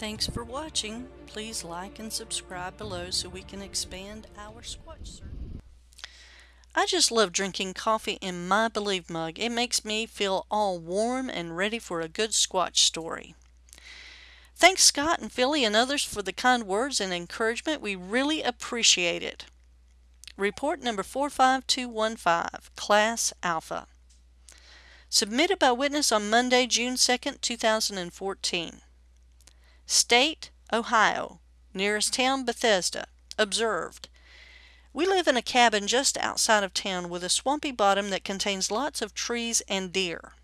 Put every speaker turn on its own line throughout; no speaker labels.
Thanks for watching. Please like and subscribe below so we can expand our Squatch search. I just love drinking coffee in my Believe mug. It makes me feel all warm and ready for a good Squatch story. Thanks Scott and Philly and others for the kind words and encouragement. We really appreciate it. Report number 45215, Class Alpha. Submitted by witness on Monday, June 2, 2014. State, Ohio. Nearest town, Bethesda. Observed. We live in a cabin just outside of town with a swampy bottom that contains lots of trees and deer.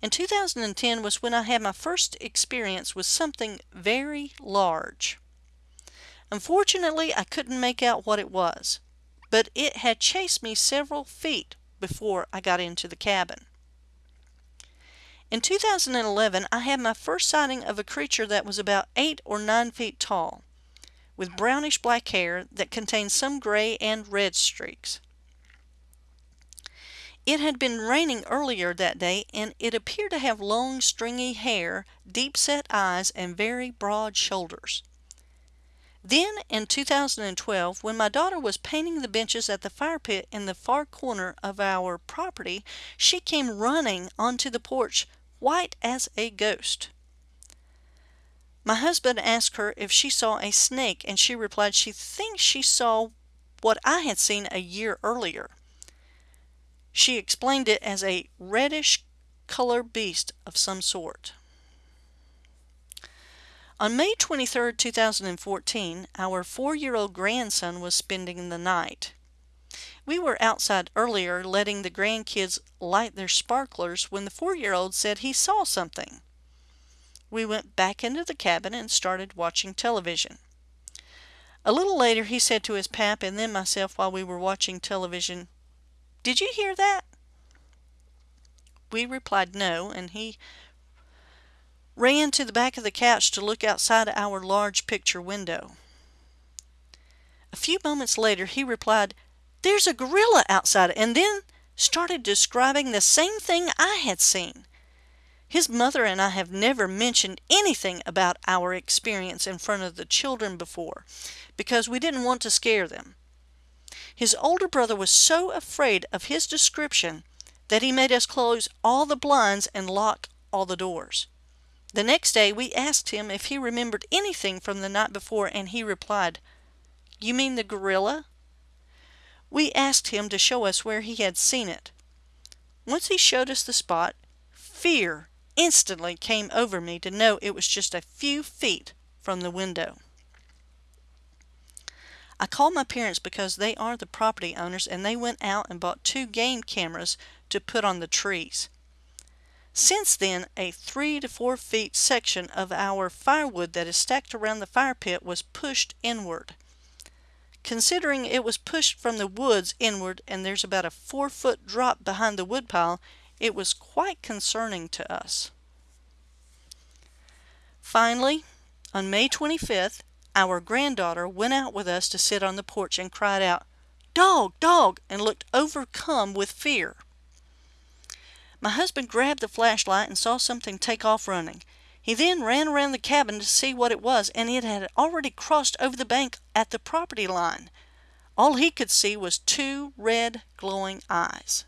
In 2010 was when I had my first experience with something very large. Unfortunately, I couldn't make out what it was, but it had chased me several feet before I got into the cabin. In 2011, I had my first sighting of a creature that was about 8 or 9 feet tall with brownish black hair that contained some gray and red streaks. It had been raining earlier that day and it appeared to have long stringy hair, deep-set eyes, and very broad shoulders. Then in 2012, when my daughter was painting the benches at the fire pit in the far corner of our property, she came running onto the porch white as a ghost. My husband asked her if she saw a snake, and she replied she thinks she saw what I had seen a year earlier. She explained it as a reddish color beast of some sort. On May 23, 2014, our four-year-old grandson was spending the night. We were outside earlier letting the grandkids light their sparklers when the four-year-old said he saw something. We went back into the cabin and started watching television. A little later he said to his pap and then myself while we were watching television, Did you hear that? We replied no, and he ran to the back of the couch to look outside our large picture window. A few moments later he replied, There's a gorilla outside, and then started describing the same thing I had seen. His mother and I have never mentioned anything about our experience in front of the children before because we didn't want to scare them. His older brother was so afraid of his description that he made us close all the blinds and lock all the doors. The next day we asked him if he remembered anything from the night before and he replied, You mean the gorilla? We asked him to show us where he had seen it. Once he showed us the spot, fear instantly came over me to know it was just a few feet from the window. I called my parents because they are the property owners and they went out and bought two game cameras to put on the trees. Since then, a three to four feet section of our firewood that is stacked around the fire pit was pushed inward. Considering it was pushed from the woods inward and there's about a four foot drop behind the woodpile, it was quite concerning to us. Finally, on May 25th, our granddaughter went out with us to sit on the porch and cried out, Dog! Dog! and looked overcome with fear. My husband grabbed the flashlight and saw something take off running. He then ran around the cabin to see what it was, and it had already crossed over the bank at the property line. All he could see was two red glowing eyes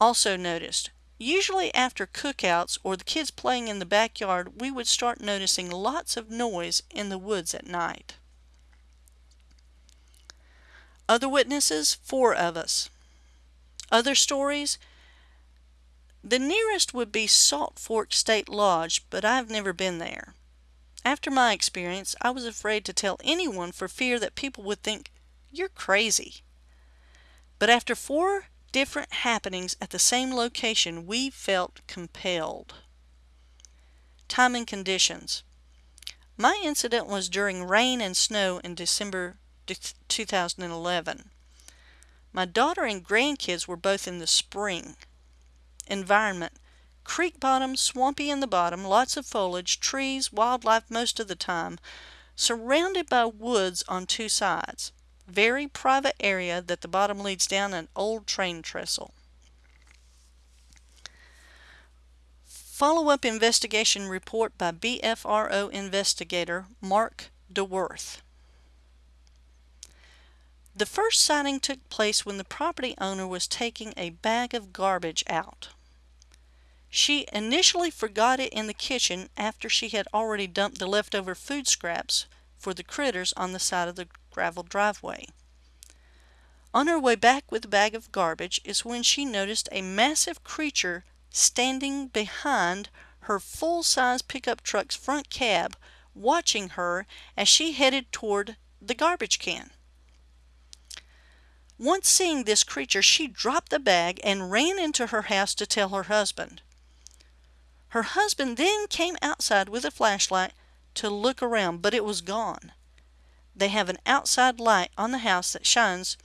also noticed. Usually after cookouts or the kids playing in the backyard, we would start noticing lots of noise in the woods at night. Other witnesses, four of us. Other stories, the nearest would be Salt Fork State Lodge, but I've never been there. After my experience, I was afraid to tell anyone for fear that people would think, you're crazy. But after four different happenings at the same location, we felt compelled. Time and conditions. My incident was during rain and snow in December 2011. My daughter and grandkids were both in the spring. Environment. Creek bottom, swampy in the bottom, lots of foliage, trees, wildlife most of the time, surrounded by woods on two sides very private area that the bottom leads down an old train trestle. Follow-up investigation report by BFRO investigator Mark DeWorth. The first sighting took place when the property owner was taking a bag of garbage out. She initially forgot it in the kitchen after she had already dumped the leftover food scraps for the critters on the side of the gravel driveway. On her way back with the bag of garbage is when she noticed a massive creature standing behind her full-size pickup truck's front cab watching her as she headed toward the garbage can. Once seeing this creature, she dropped the bag and ran into her house to tell her husband. Her husband then came outside with a flashlight to look around, but it was gone. They have an outside light on the house that shines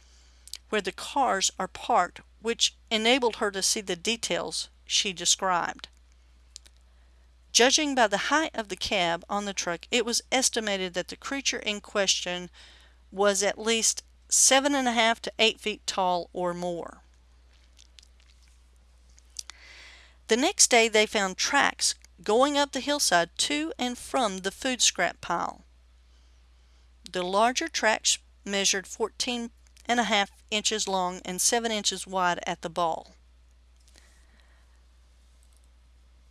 where the cars are parked, which enabled her to see the details she described. Judging by the height of the cab on the truck, it was estimated that the creature in question was at least seven and a half to eight feet tall or more. The next day they found tracks going up the hillside to and from the food scrap pile. The larger tracks measured 14 and a half inches long and 7 inches wide at the ball.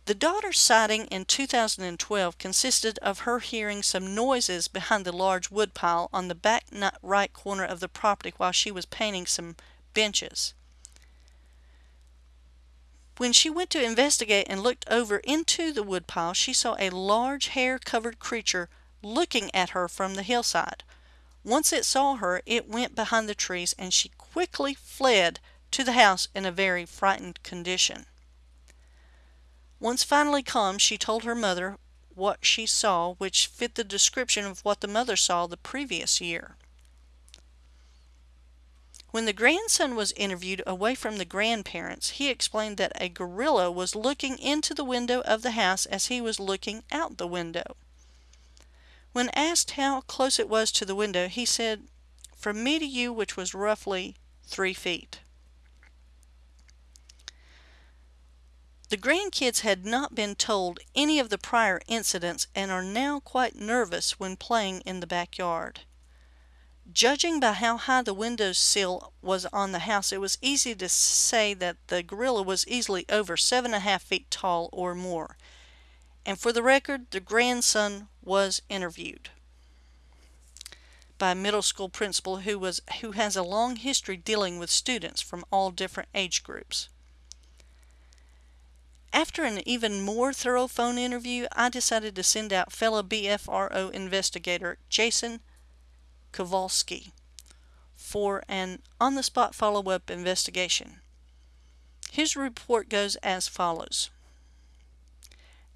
The daughter's sighting in 2012 consisted of her hearing some noises behind the large woodpile on the back right corner of the property while she was painting some benches. When she went to investigate and looked over into the woodpile, she saw a large hair-covered creature looking at her from the hillside. Once it saw her, it went behind the trees and she quickly fled to the house in a very frightened condition. Once finally calm, she told her mother what she saw, which fit the description of what the mother saw the previous year. When the grandson was interviewed away from the grandparents, he explained that a gorilla was looking into the window of the house as he was looking out the window. When asked how close it was to the window, he said, from me to you, which was roughly three feet. The grandkids had not been told any of the prior incidents and are now quite nervous when playing in the backyard. Judging by how high the window sill was on the house, it was easy to say that the gorilla was easily over seven and a half feet tall or more. And for the record, the grandson was interviewed by a middle school principal who was who has a long history dealing with students from all different age groups. After an even more thorough phone interview, I decided to send out fellow BFRO investigator Jason Kowalski for an on-the-spot follow-up investigation. His report goes as follows.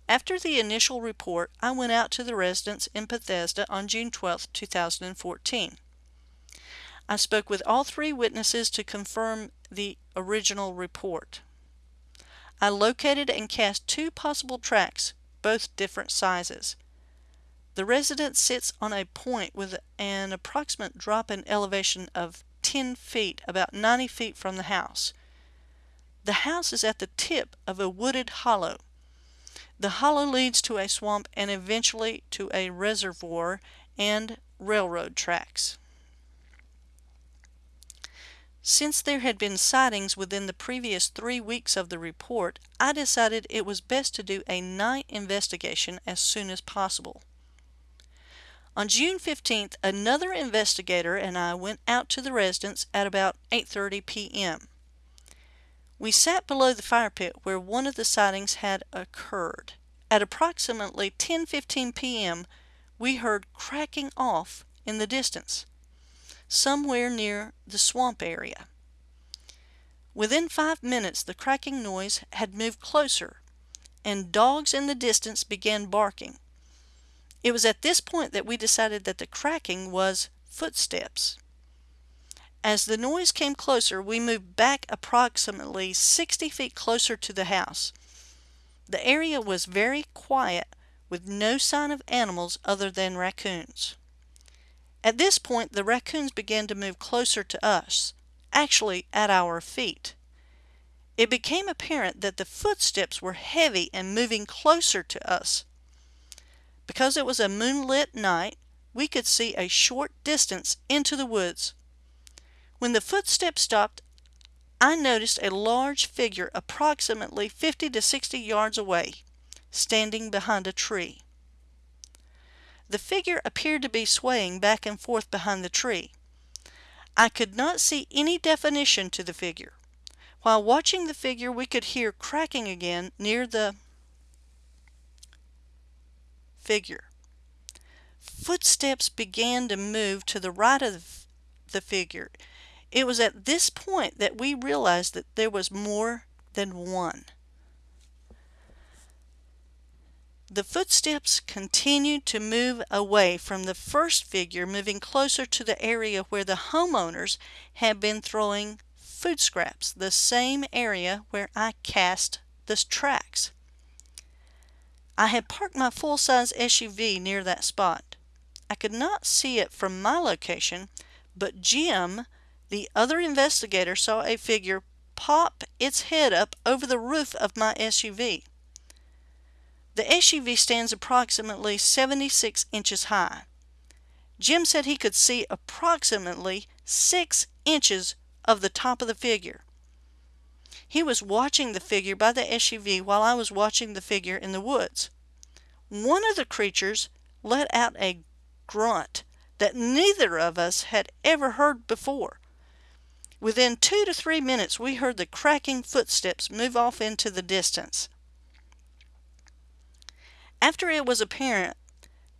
After the initial report, I went out to the residence in Bethesda on June 12, 2014. I spoke with all three witnesses to confirm the original report. I located and cast two possible tracks, both different sizes. The residence sits on a point with an approximate drop in elevation of 10 feet, about 90 feet from the house. The house is at the tip of a wooded hollow. The hollow leads to a swamp and eventually to a reservoir and railroad tracks. Since there had been sightings within the previous three weeks of the report, I decided it was best to do a night investigation as soon as possible. On June 15th, another investigator and I went out to the residence at about 8.30 p.m. We sat below the fire pit where one of the sightings had occurred. At approximately 10.15 p.m., we heard cracking off in the distance somewhere near the swamp area. Within five minutes the cracking noise had moved closer, and dogs in the distance began barking. It was at this point that we decided that the cracking was footsteps. As the noise came closer, we moved back approximately 60 feet closer to the house. The area was very quiet with no sign of animals other than raccoons. At this point, the raccoons began to move closer to us, actually at our feet. it became apparent that the footsteps were heavy and moving closer to us. Because it was a moonlit night, we could see a short distance into the woods. When the footsteps stopped, I noticed a large figure approximately 50 to 60 yards away, standing behind a tree. The figure appeared to be swaying back and forth behind the tree. I could not see any definition to the figure. While watching the figure, we could hear cracking again near the figure. Footsteps began to move to the right of the figure. It was at this point that we realized that there was more than one. The footsteps continued to move away from the first figure, moving closer to the area where the homeowners had been throwing food scraps, the same area where I cast the tracks. I had parked my full-size SUV near that spot. I could not see it from my location, but Jim, the other investigator, saw a figure pop its head up over the roof of my SUV. The SUV stands approximately 76 inches high. Jim said he could see approximately 6 inches of the top of the figure. He was watching the figure by the SUV while I was watching the figure in the woods. One of the creatures let out a grunt that neither of us had ever heard before. Within two to three minutes, we heard the cracking footsteps move off into the distance. After it was apparent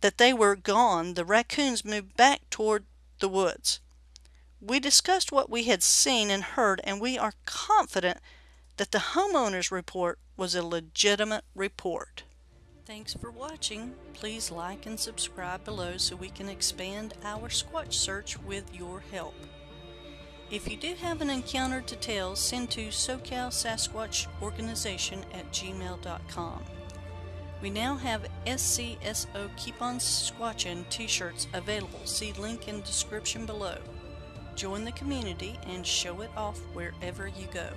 that they were gone, the raccoons moved back toward the woods. We discussed what we had seen and heard, and we are confident that the homeowner's report was a legitimate report. Thanks for watching. Please like and subscribe below so we can expand our Squatch search with your help. If you do have an encounter to tell, send to SoCal Sasquatch Organization at gmail.com. We now have SCSO Keep On Squatchin t-shirts available. See link in description below. Join the community and show it off wherever you go.